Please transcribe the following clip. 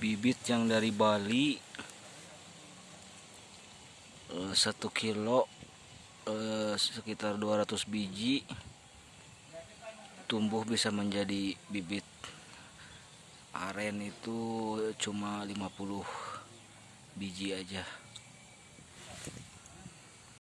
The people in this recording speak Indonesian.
bibit yang dari Bali eh, satu kilo eh, sekitar sekitar 200 biji tumbuh bisa menjadi bibit. Aren itu cuma 50 biji aja.